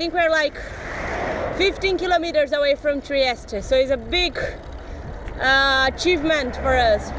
think we're like 15 kilometers away from Trieste, so it's a big uh, achievement for us.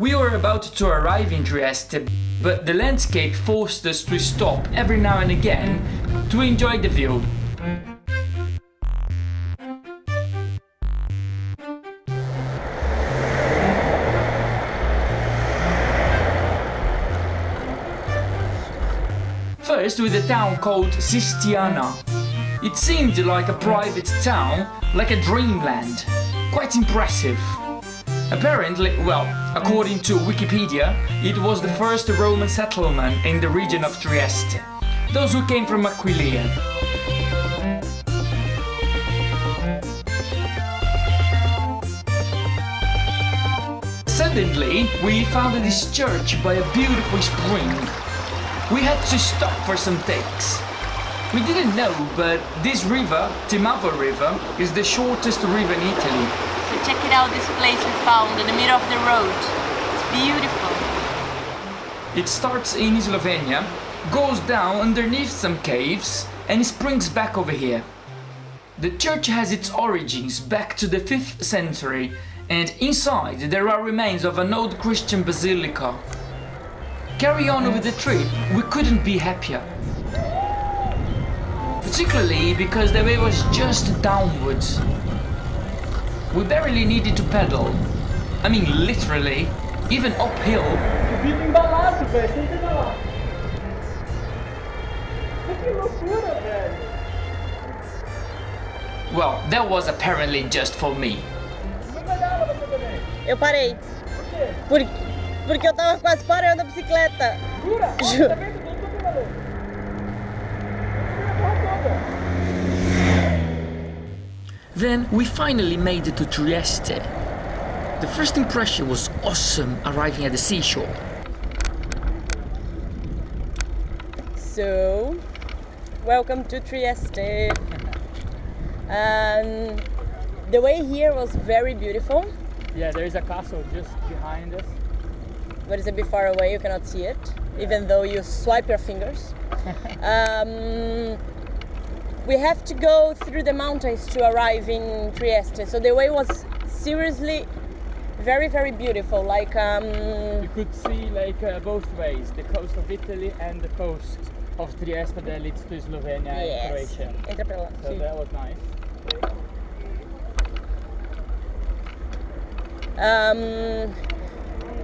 We were about to arrive in Trieste, but the landscape forced us to stop every now and again to enjoy the view. First with a town called Sistiana. It seemed like a private town, like a dreamland. Quite impressive. Apparently, well, according to Wikipedia, it was the first Roman settlement in the region of Trieste. Those who came from Aquileia. Suddenly, we found this church by a beautiful spring. We had to stop for some takes. We didn't know, but this river, Timavo River, is the shortest river in Italy. Check it out, this place we found in the middle of the road. It's beautiful. It starts in Slovenia, goes down underneath some caves, and springs back over here. The church has its origins back to the 5th century, and inside there are remains of an old Christian basilica. Carry on with the trip, we couldn't be happier. Particularly because the way was just downwards. We barely needed to pedal. I mean literally, even uphill. Fica embalado, velho. Tem que. Que loucura, velho. Well, that was apparently just for me. Não pedala você também. Eu parei. Por quê? Por, porque eu tava quase parando a bicicleta. Jura? Juro. Then we finally made it to Trieste. The first impression was awesome arriving at the seashore. So, welcome to Trieste. Um, the way here was very beautiful, Yeah, there is a castle just behind us. but it's a bit far away, you cannot see it, even though you swipe your fingers. um, we have to go through the mountains to arrive in Trieste, so the way was seriously very, very beautiful. Like, um, You could see like uh, both ways, the coast of Italy and the coast of Trieste that leads to Slovenia and yes, Croatia. entra pra. So that was nice. um,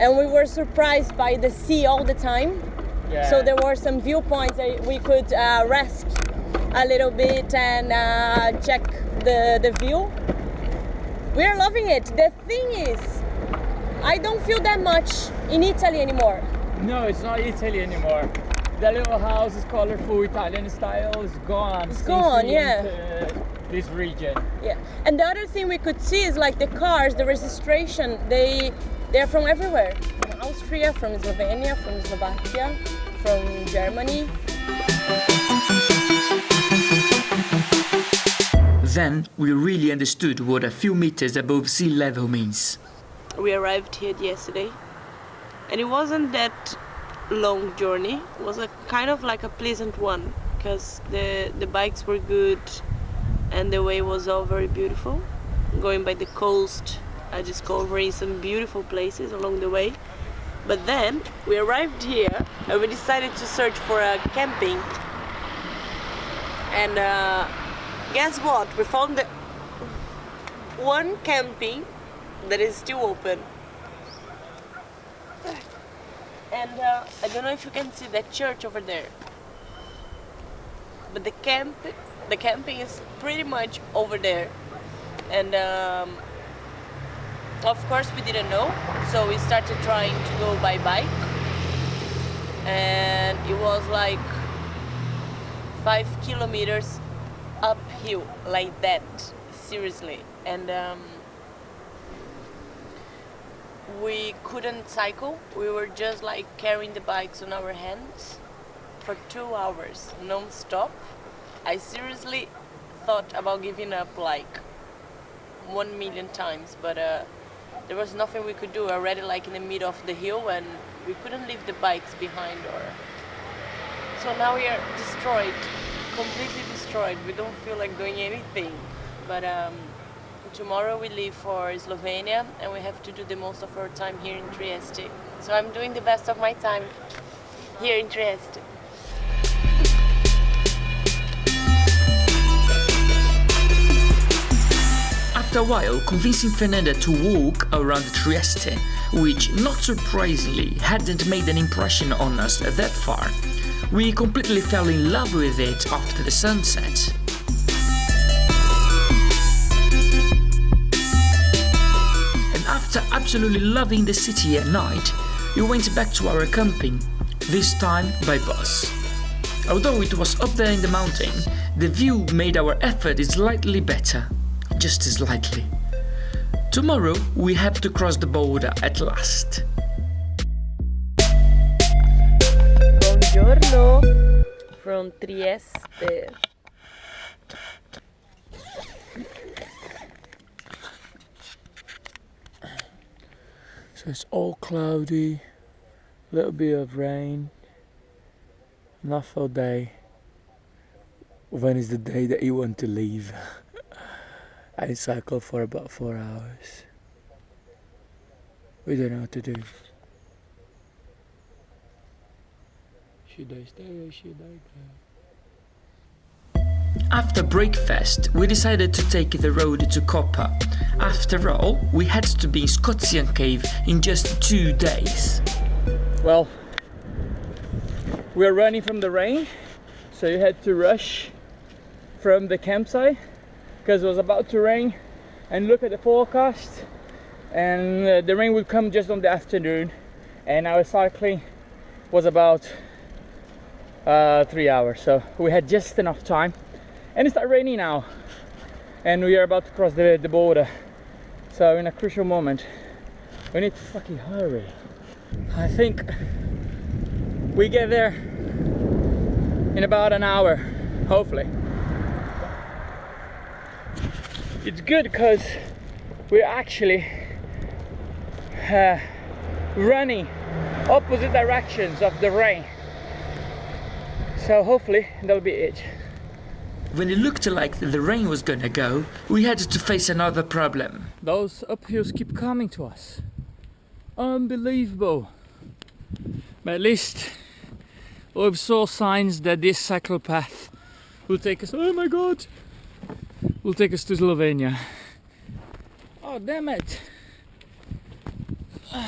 and we were surprised by the sea all the time. Yeah. So there were some viewpoints that we could uh, rest a little bit and uh, check the, the view. We are loving it. The thing is, I don't feel that much in Italy anymore. No, it's not Italy anymore. The little house is colorful Italian style is gone. It's gone, yeah. This region. Yeah. And the other thing we could see is like the cars, the registration. They they're from everywhere. From Austria, from Slovenia, from Slovakia, from Germany. Then we really understood what a few meters above sea level means. we arrived here yesterday and it wasn't that long journey. It was a kind of like a pleasant one because the the bikes were good and the way was all very beautiful. Going by the coast i discovering some beautiful places along the way. But then we arrived here and we decided to search for a camping. And uh, guess what we found the one camping that is still open. And uh, I don't know if you can see that church over there. But the camp, the camping is pretty much over there. And um, of course we didn't know, so we started trying to go by bike. and it was like five kilometers uphill like that seriously. And um, we couldn't cycle. We were just like carrying the bikes on our hands for two hours non-stop. I seriously thought about giving up like one million times but uh, there was nothing we could do. Already like in the middle of the hill and we couldn't leave the bikes behind or so now we are destroyed completely destroyed we don't feel like doing anything. But um, tomorrow we leave for Slovenia and we have to do the most of our time here in Trieste. So I'm doing the best of my time here in Trieste. After a while, convincing Fernanda to walk around Trieste, which not surprisingly hadn't made an impression on us that far, we completely fell in love with it after the sunset. And after absolutely loving the city at night, we went back to our camping, this time by bus. Although it was up there in the mountain, the view made our effort slightly better, just as slightly. Tomorrow we have to cross the border at last. Buongiorno from Trieste So it's all cloudy, a little bit of rain, an awful day. When is the day that you want to leave? I cycle for about four hours. We don't know what to do. Should I stay or should I go? After breakfast, we decided to take the road to Koper. After all, we had to be in Škocjan Cave in just two days. Well, we're running from the rain, so you had to rush from the campsite because it was about to rain. And look at the forecast, and uh, the rain would come just on the afternoon, and our cycling was about uh, three hours, so we had just enough time. And it started raining now, and we are about to cross the, the border. So in a crucial moment, we need to fucking hurry. I think we get there in about an hour, hopefully. It's good because we're actually uh, running opposite directions of the rain. So hopefully that'll be it. When it looked like the rain was gonna go, we had to face another problem. Those uphills keep coming to us. Unbelievable. But at least we've saw signs that this cycle path will take us. Oh my god! Will take us to Slovenia. Oh damn it!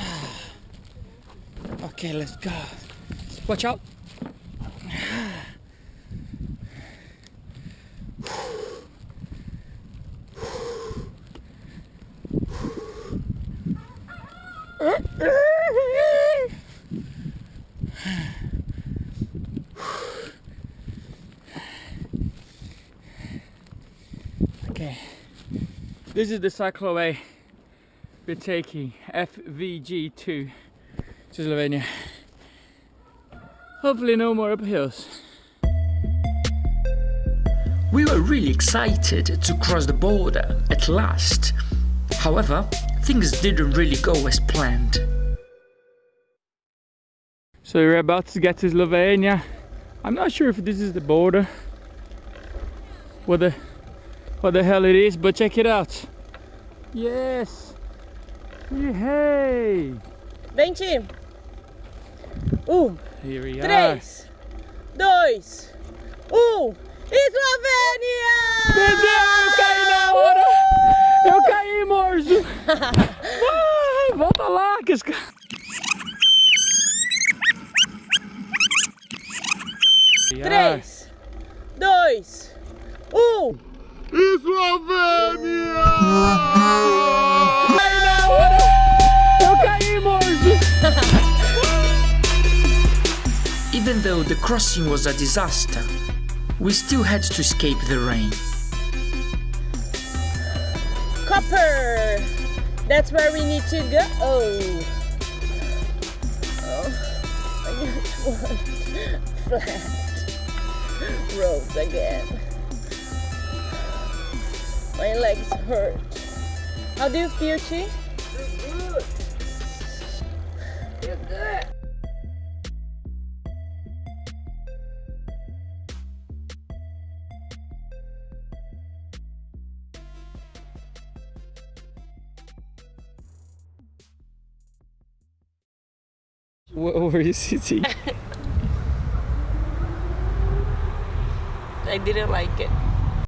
Okay, let's go. Watch out! Okay, this is the cycleway we're taking FVG2 to Slovenia. Hopefully, no more uphills. We were really excited to cross the border at last. However, things didn't really go as planned. So we're about to get to Slovenia. I'm not sure if this is the border. What the what the hell it is, but check it out. Yes. Hey. Vente! Um, Here we are. três, dois, um. Eslovênia! Meu Deus, eu caí na hora! Eu caí, morso! Vai, volta lá, que esse cara. Três, dois, um. Morso! even though the crossing was a disaster, we still had to escape the rain. Koper! That's where we need to go. Oh. Oh. I just want flat roads again. My legs hurt. How do you feel, Chi? Where were you sitting? I didn't like it.